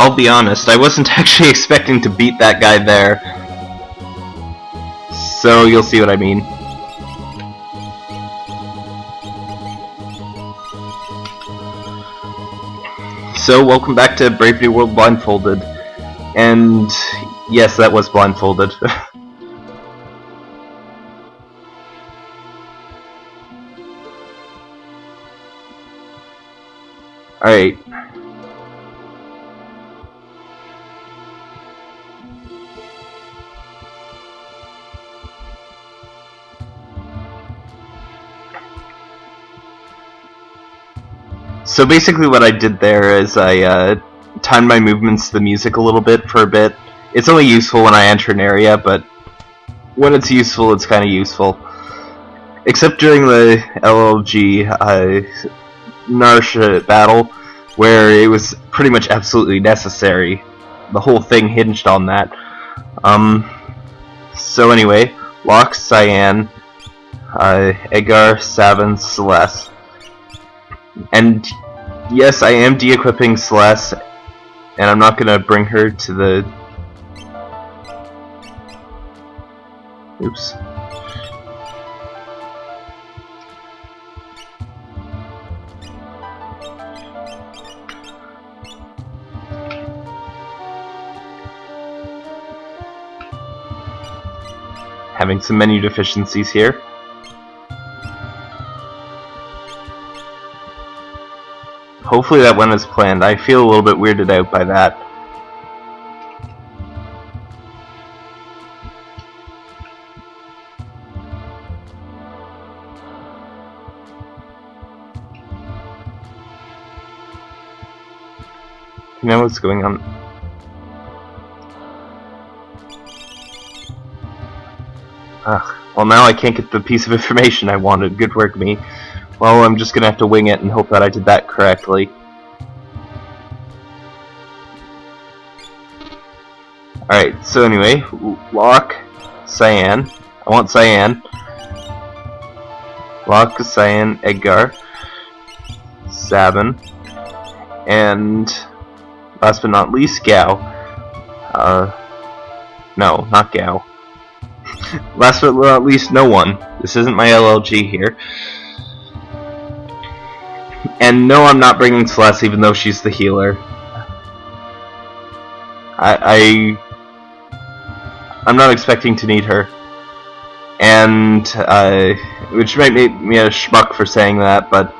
I'll be honest, I wasn't actually expecting to beat that guy there. So you'll see what I mean. So, welcome back to Brave New World Blindfolded. And yes, that was blindfolded. Alright. So basically what I did there is I uh, timed my movements to the music a little bit for a bit. It's only useful when I enter an area, but when it's useful, it's kind of useful. Except during the LLG uh, Narshe battle, where it was pretty much absolutely necessary. The whole thing hinged on that. Um, so anyway, Locke, Cyan, uh, Edgar, Sabin, Celes. And yes, I am de-equipping Celeste, and I'm not gonna bring her to the... Oops. Having some menu deficiencies here. Hopefully that went as planned. I feel a little bit weirded out by that. You know what's going on? Ugh. Well, now I can't get the piece of information I wanted. Good work, me. Well, I'm just gonna have to wing it and hope that I did that correctly. Alright, so anyway, Locke Cyan. I want Cyan. Locke Cyan, Edgar, Sabin, and last but not least, Gau. Uh, no, not Gau. last but not least, no one. This isn't my LLG here. And no, I'm not bringing Celeste, even though she's the healer. I, I I'm not expecting to need her, and uh, which might make me a schmuck for saying that, but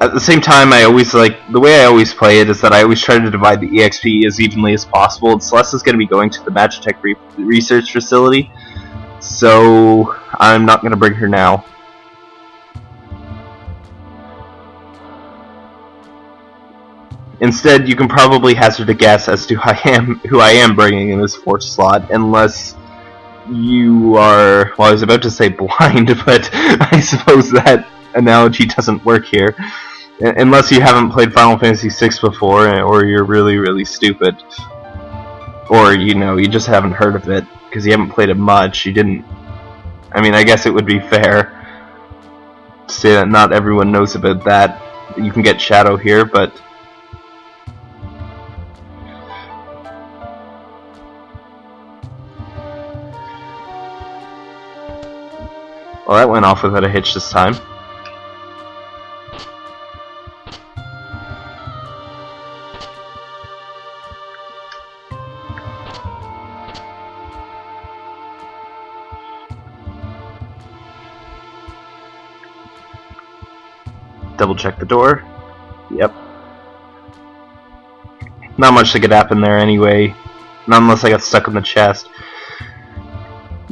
at the same time, I always like the way I always play it is that I always try to divide the EXP as evenly as possible. And Celes is going to be going to the Magitek re research facility, so I'm not going to bring her now. Instead, you can probably hazard a guess as to who I am, who I am bringing in this fourth slot, unless you are, well I was about to say blind, but I suppose that analogy doesn't work here. Unless you haven't played Final Fantasy VI before, eh, or you're really, really stupid. Or, you know, you just haven't heard of it, because you haven't played it much, you didn't... I mean, I guess it would be fair to say that not everyone knows about that. You can get Shadow here, but Well, that went off without a hitch this time. Double check the door. Yep. Not much that could happen there anyway. Not unless I got stuck in the chest.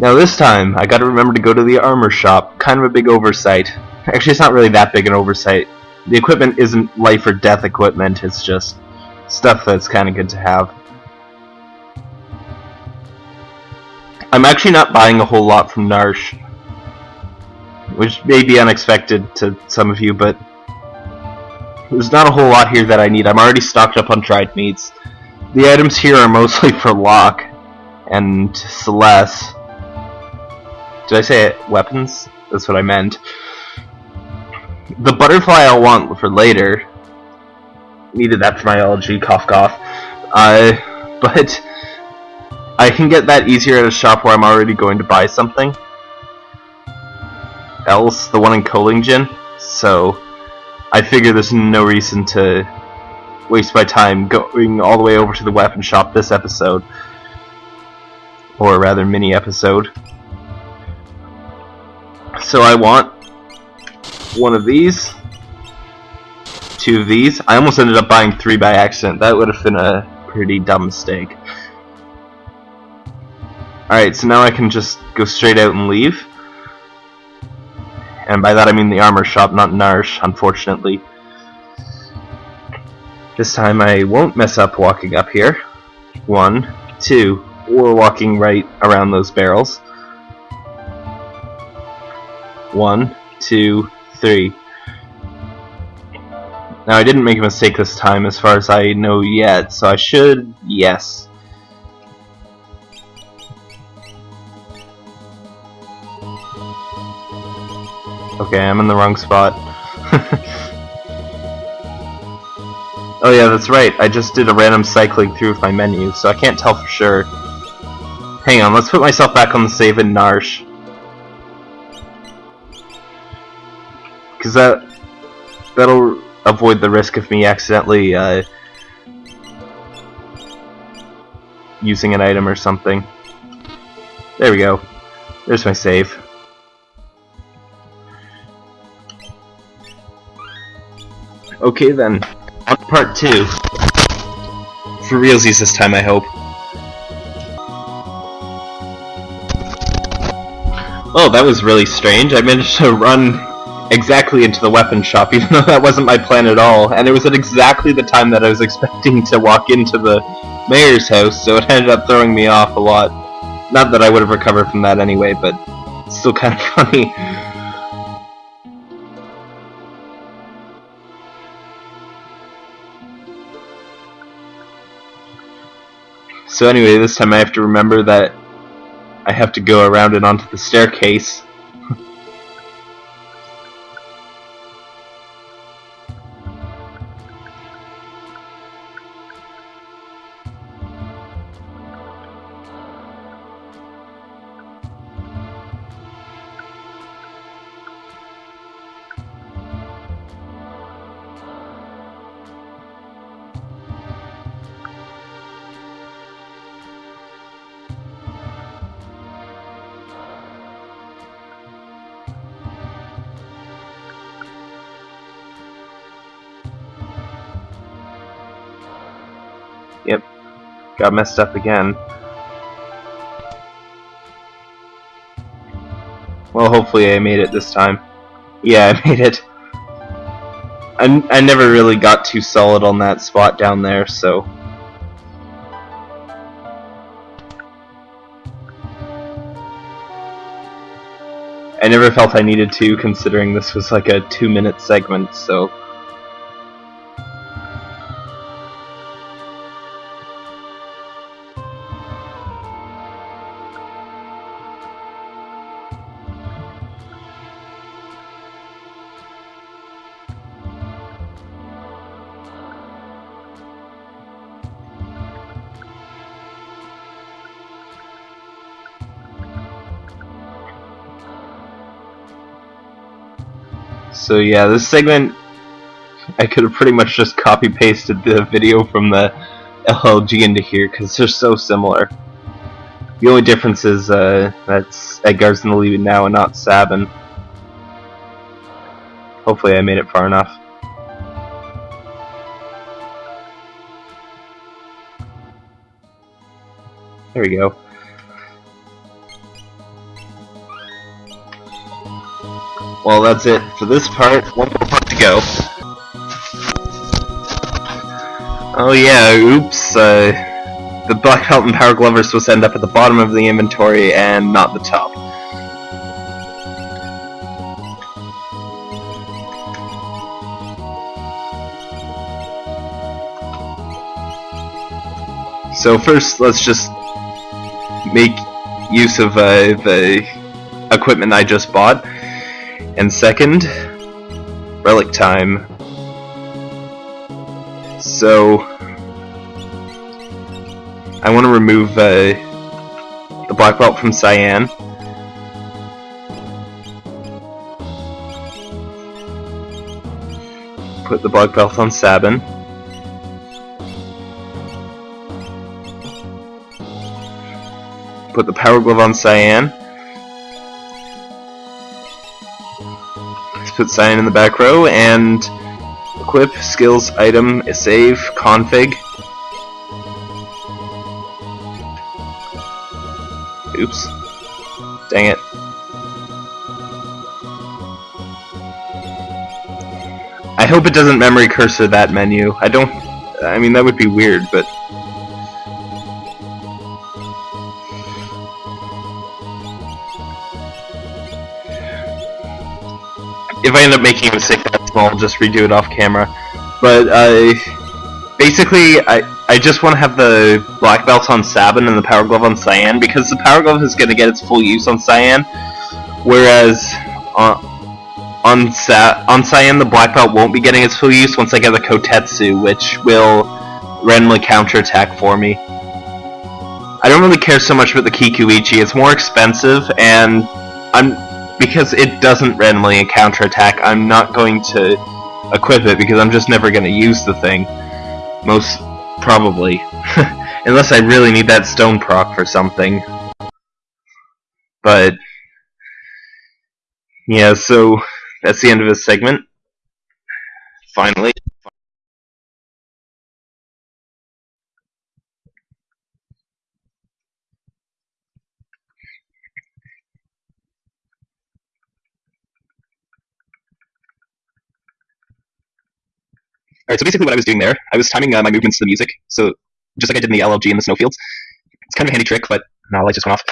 Now this time, I gotta remember to go to the armor shop. Kind of a big oversight. Actually, it's not really that big an oversight. The equipment isn't life or death equipment, it's just stuff that's kind of good to have. I'm actually not buying a whole lot from Narshe, which may be unexpected to some of you, but there's not a whole lot here that I need. I'm already stocked up on dried meats. The items here are mostly for Locke and Celes. Did I say it? weapons? That's what I meant. The butterfly I'll want for later. needed that for my allergy, cough cough. Uh, but I can get that easier at a shop where I'm already going to buy something else, the one in Kohlingen, so I figure there's no reason to waste my time going all the way over to the weapon shop this episode. Or rather, mini episode. So I want one of these, two of these. I almost ended up buying three by accident. That would have been a pretty dumb mistake. Alright, so now I can just go straight out and leave. And by that I mean the armor shop, not Narshe, unfortunately. This time I won't mess up walking up here. One, two, or walking right around those barrels. One, two, three. Now I didn't make a mistake this time as far as I know yet, so I should, yes. Okay, I'm in the wrong spot. oh yeah, that's right. I just did a random cycling through my menu, so I can't tell for sure. Hang on, let's put myself back on the save in Narshe. Because that, that'll avoid the risk of me accidentally uh, using an item or something. There we go. There's my save. Okay then, on part two. For realsies this time, I hope. Oh, that was really strange. I managed to run exactly into the weapon shop, even though that wasn't my plan at all. And it was at exactly the time that I was expecting to walk into the mayor's house, so it ended up throwing me off a lot. Not that I would have recovered from that anyway, but still kind of funny. So anyway, this time I have to remember that I have to go around and onto the staircase. Got messed up again. Well, hopefully I made it this time. Yeah, I made it. I, I never really got too solid on that spot down there, so... I never felt I needed to, considering this was like a two-minute segment, so... So yeah, this segment, I could have pretty much just copy pasted the video from the LLG into here because they're so similar. The only difference is uh, that's Edgar's in the lead now and not Sabin. Hopefully I made it far enough. There we go. Well, that's it for this part. One more part to go. Oh yeah, oops. Uh, the Black Belt and Power Glove are supposed to end up at the bottom of the inventory and not the top. So first, let's just make use of uh, the equipment I just bought. And second, relic time. So I want to remove uh, the black belt from Cyan. Put the black belt on Sabin. Put the power glove on Cyan. Put Cyan in the back row and equip, skills, item, save, config. Oops. Dang it. I hope it doesn't memory cursor that menu. I don't... I mean, that would be weird, but... If I end up making a mistake that small, I'll just redo it off camera. But, uh... Basically, I, I just want to have the black belt on Sabin and the power glove on Cyan, because the power glove is going to get its full use on Cyan, whereas on, on, Sa on Cyan the black belt won't be getting its full use once I get the Kotetsu, which will randomly counterattack for me. I don't really care so much about the Kikuichi, it's more expensive, and I'm because it doesn't randomly counterattack, I'm not going to equip it because I'm just never going to use the thing. Most probably. Unless I really need that stone proc for something. But yeah, so that's the end of this segment. Finally. Alright, so basically what I was doing there, I was timing uh, my movements to the music, so just like I did in the LLG in the snowfields. It's kind of a handy trick, but now light just went off.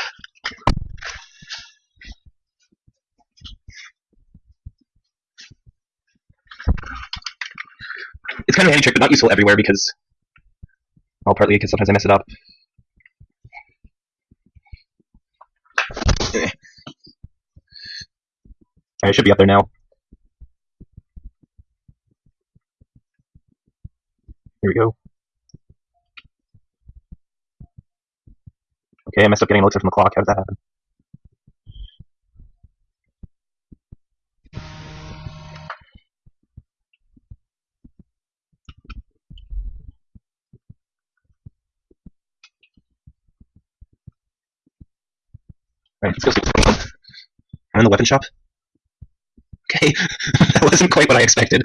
It's kind of a handy trick, but not useful everywhere because, well, partly because sometimes I mess it up. Alright, it should be up there now. Here we go. Okay, I messed up getting elixir from the clock. How did that happen? Right, let's go see I'm in the weapon shop. Okay, that wasn't quite what I expected.